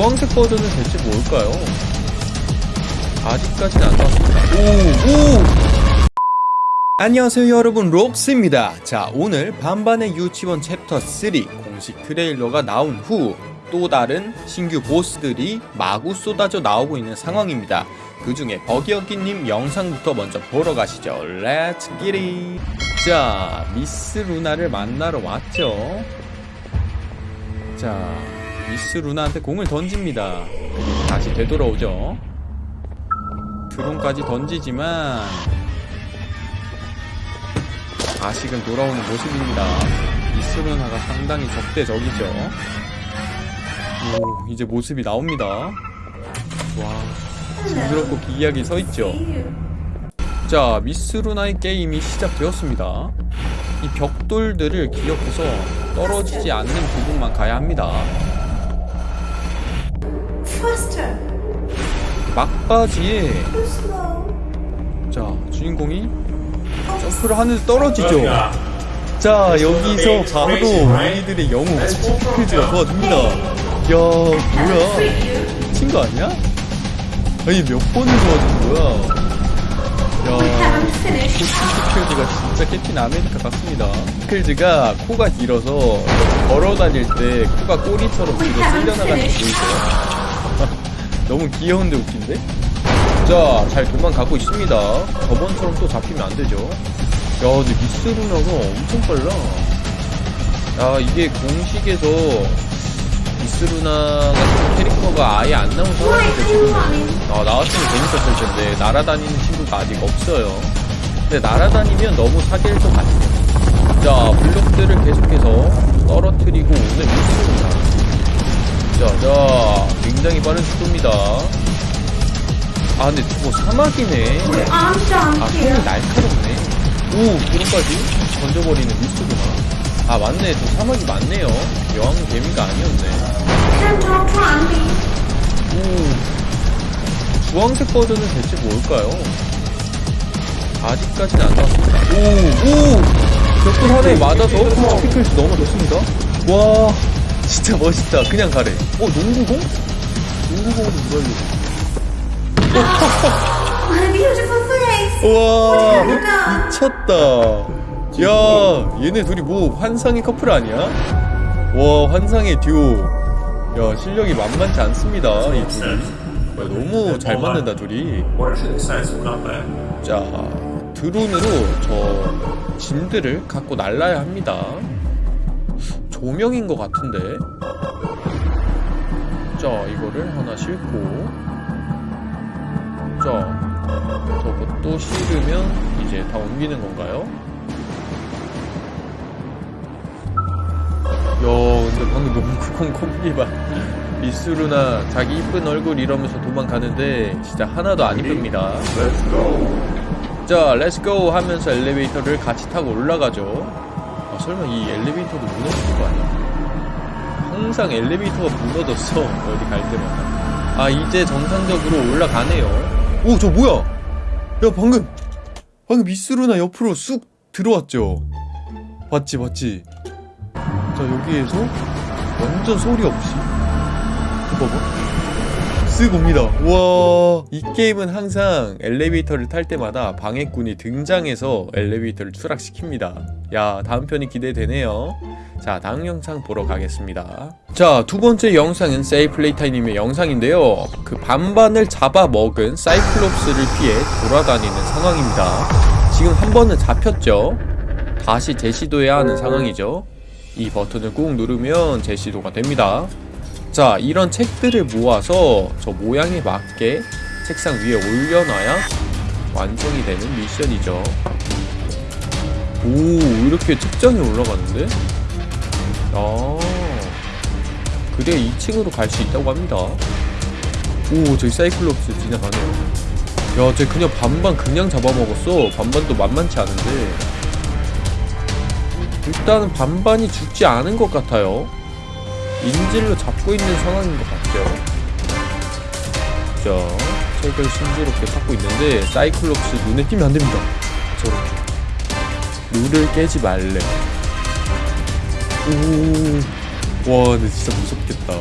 주황색 버전은 대체 뭘까요? 아직까지는 안 나왔습니다. 오! 오! 안녕하세요 여러분 록스입니다 자 오늘 반반의 유치원 챕터 3 공식 트레일러가 나온 후 또 다른 신규 보스들이 마구 쏟아져 나오고 있는 상황입니다 그 중에 버기어기님 영상부터 먼저 보러 가시죠 let's get it 자 미스 루나를 만나러 왔죠 자 미스 루나한테 공을 던집니다 다시 되돌아오죠 드론까지 던지지만 다시금 돌아오는 모습입니다. 미스 루나가 상당히 적대적이죠. 오, 이제 모습이 나옵니다. 와, 징그럽고 기이하게 서있죠. 자, 미스 루나의 게임이 시작되었습니다. 이 벽돌들을 기억해서 떨어지지 않는 부분만 가야 합니다. 막바지에. 자, 주인공이 점프를 하늘에 떨어지죠. 자 여기서 바로 우리들의 영웅 스피드가 도와줍니다 야 뭐야 미친 거 아니야? 아니 몇 번을 도와준 거야 야. 스피드가 진짜 캡틴 아메리카 같습니다 스피드가 코가 길어서 걸어 다닐 때 코가 꼬리처럼 뒤로 쓸려나가는 거 보이세요? 너무 귀여운데 웃긴데? 자, 잘 도망가고 있습니다. 저번처럼 또 잡히면 안 되죠. 야, 근데 미스 루나가 엄청 빨라. 야, 이게 공식에서 미스 루나 같은 캐릭터가 아예 안 나온 상황인데 지금 아, 나왔으면 재밌었을 텐데 날아다니는 친구가 아직 없어요. 근데 날아다니면 너무 사기일 것 같아요. 자, 블록들을 계속해서 떨어뜨리고 오는 미스 루나. 자, 자, 굉장히 빠른 속도입니다. 아, 근데 뭐 사막이네. 아, 손이 here. 날카롭네. 오, 그런까지 던져버리는 미스구나. 아, 맞네. 저 사막이 맞네요. 여왕 개미가 아니었네. 오, 주황색 버전은 대체 뭘까요? 아직까지는 안 나왔습니다. 오, 오! 벽돌 하나에 맞아서 피클스 넘어졌습니다. 와, 진짜 멋있다. 그냥 가래. 어, 농구공? 농구공으로 beautiful place. 우와. 미쳤다 야 얘네 둘이 뭐 환상의 커플 아니야? 와 환상의 듀오 야 실력이 만만치 않습니다 이 둘이 야, 너무 잘 맞는다 둘이? 자 드론으로 저 짐들을 갖고 날라야 합니다 조명인 것 같은데? 자 이거를 하나 싣고. 자 저것도 실으면 이제 다 옮기는 건가요? 야 근데 방금 농구공 콤비 봐. 미스루나 자기 이쁜 얼굴 이러면서 도망가는데 진짜 하나도 안 이쁩니다. 자 let's go 하면서 엘리베이터를 같이 타고 올라가죠. 아 설마 이 엘리베이터도 무너지는 거 아니야? 항상 엘리베이터가 무너졌어 어디 갈 때마다. 아 이제 정상적으로 올라가네요. 오 저 뭐야? 야 방금 방금 미스루나 옆으로 쑥 들어왔죠? 봤지 봤지? 자 여기에서 완전 소리 없이. 봐봐 쓱 옵니다. 와, 이 게임은 항상 엘리베이터를 탈 때마다 방해꾼이 등장해서 엘리베이터를 추락시킵니다. 야, 다음 편이 기대되네요. 자, 다음 영상 보러 가겠습니다. 자, 두 번째 영상은 세이플레이타이님의 영상인데요. 그 반반을 잡아먹은 사이클롭스를 피해 돌아다니는 상황입니다. 지금 한 번은 잡혔죠? 다시 재시도해야 하는 상황이죠. 이 버튼을 꾹 누르면 재시도가 됩니다. 자, 이런 책들을 모아서 저 모양에 맞게 책상 위에 올려놔야 완성이 되는 미션이죠. 오, 이렇게 책장에 올라가는데? 아, 그래 2층으로 갈 수 있다고 합니다. 오, 저기 사이클롭스 지나가네요. 야, 쟤 그냥 반반 그냥 잡아먹었어. 반반도 만만치 않은데. 일단은 반반이 죽지 않은 것 같아요. 인질로 잡고 있는 상황인 것 같죠. 자, 책을 순조롭게 찾고 있는데 사이클롭스 눈에 띄면 안 됩니다. 저렇게 룰을 깨지 말래. 오, 와, 근데 진짜 무섭겠다.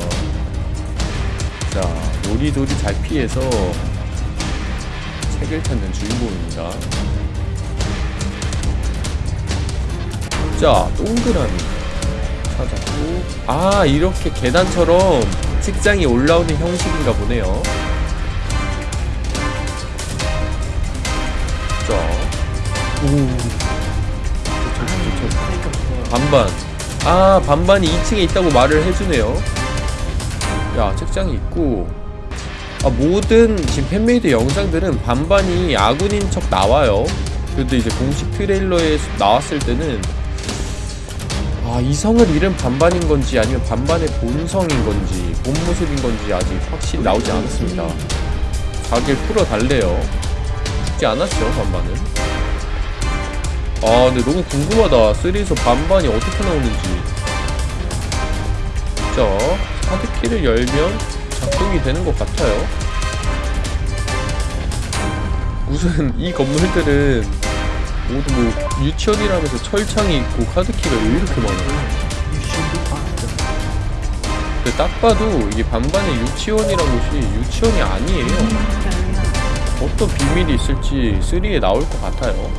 자, 요리조리 잘 피해서 책을 찾는 주인공입니다. 자, 동그라미 찾았고 아, 이렇게 계단처럼 책장이 올라오는 형식인가 보네요. 자, 오. 반반. 아, 반반이 2층에 있다고 말을 해주네요. 야, 책장이 있고. 아, 모든 지금 fan-made 영상들은 반반이 아군인 척 나와요. 그런데 이제 공식 트레일러에 나왔을 때는 아, 이성을 잃은 반반인 건지 아니면 반반의 본성인 건지 본 모습인 건지 아직 확실히 나오지 않았습니다. 자기를 풀어달래요. 죽지 않았죠, 반반은. 아, 근데 너무 궁금하다. 3에서 반반이 어떻게 나오는지. 자, 카드키를 열면 작동이 되는 것 같아요. 무슨 이 건물들은 모두 뭐 유치원이라면서 철창이 있고 카드키가 왜 이렇게 많아요? 근데 딱 봐도 이게 반반의 유치원이란 곳이 유치원이 아니에요. 어떤 비밀이 있을지 3에 나올 것 같아요.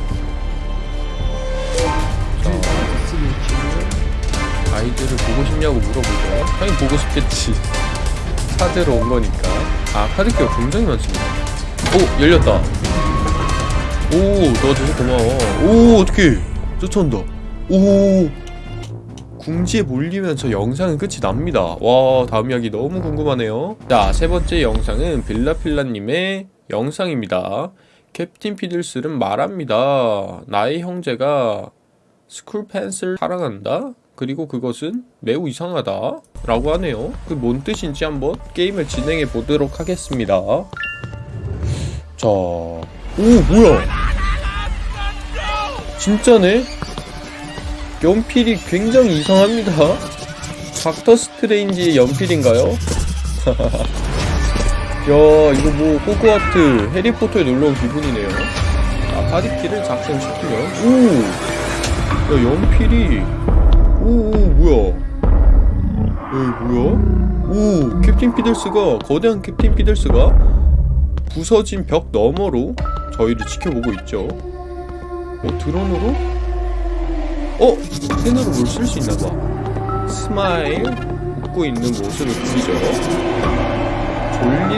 자, 아이들을 보고 싶냐고 물어보죠. 당연히 보고 싶겠지. 찾으러 온 거니까. 아, 카드키가 굉장히 많습니다. 오, 열렸다. 오, 도와줘서 고마워. 오, 어떡해. 쫓아온다. 오. 궁지에 몰리면 저 영상은 끝이 납니다. 와, 다음 이야기 너무 궁금하네요. 자, 세 번째 영상은 빌라필라님의 영상입니다. 캡틴 피들스는 말합니다. 나의 형제가 school pens를 사랑한다? 그리고 그것은 매우 이상하다 라고 하네요 그 뭔 뜻인지 한번 게임을 진행해 보도록 하겠습니다 자... 오 뭐야 진짜네? 연필이 굉장히 이상합니다. 닥터 스트레인지의 연필인가요? 야 이거 뭐 호그와트 해리포터에 놀러온 기분이네요. 아 파디키를 작성시키면? 오! 야 연필이. 오오 뭐야? 에이 뭐야? 오 캡틴 피들스가 거대한 캡틴 피들스가 부서진 벽 너머로 저희를 지켜보고 있죠 어 드론으로? 어 펜으로 뭘 쓸 수 있나봐. smile 웃고 있는 모습을 그리죠? 졸린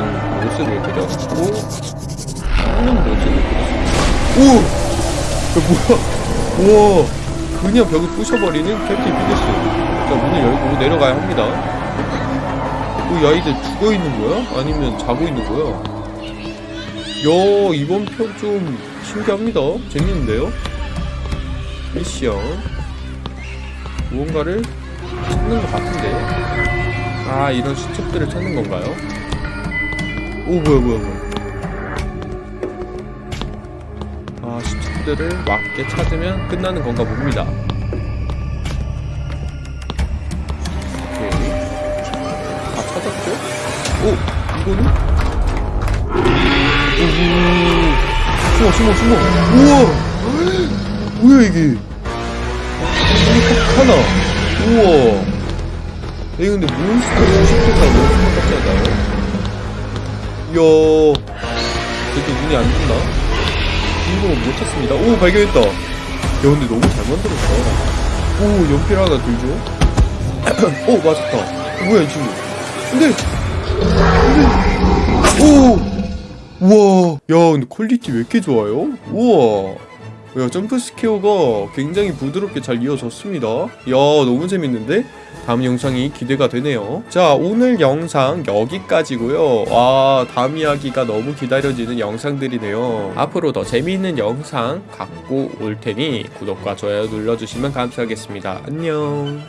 모습을 그렸고 하는 모습을 그렸습니다. 오! 야 뭐야? 우와! 그냥 벽을 부셔버리는 캡틴 피드스. 자 문을 열고 내려가야 합니다. 어, 이 아이들 죽어있는 거야? 아니면 자고 있는 거야? 야 이번 편 좀 신기합니다 재밌는데요? 미션 무언가를 찾는 것 같은데 아 이런 수첩들을 찾는 건가요? 오 뭐야 뭐야 뭐야 아 수첩들을 맞게 찾으면 끝나는 건가 봅니다 오케이 다 찾았죠? 오 이거는? 오 숨어 숨어 숨어. 우와. 뭐야 이게? 하나. 우와. 이거 근데 몬스터 90도가 몬스터 같지 않나요? 이야. 그래도 눈이 안 좋나? 주인공은 못 찾습니다. 오 발견했다. 야 근데 너무 잘 만들었다. 오 연필 하나 들죠? 오 맞았다. 어, 뭐야 이 친구. 근데 근데 오 우와 야 근데 quality 왜 이렇게 좋아요? 우와. 야 jump scare가 굉장히 부드럽게 잘 이어졌습니다. 야 너무 재밌는데? 다음 영상이 기대가 되네요. 자 오늘 영상 여기까지고요. 와 다음 이야기가 너무 기다려지는 영상들이네요. 앞으로 더 재미있는 영상 갖고 올 테니 구독과 좋아요 눌러주시면 감사하겠습니다. 안녕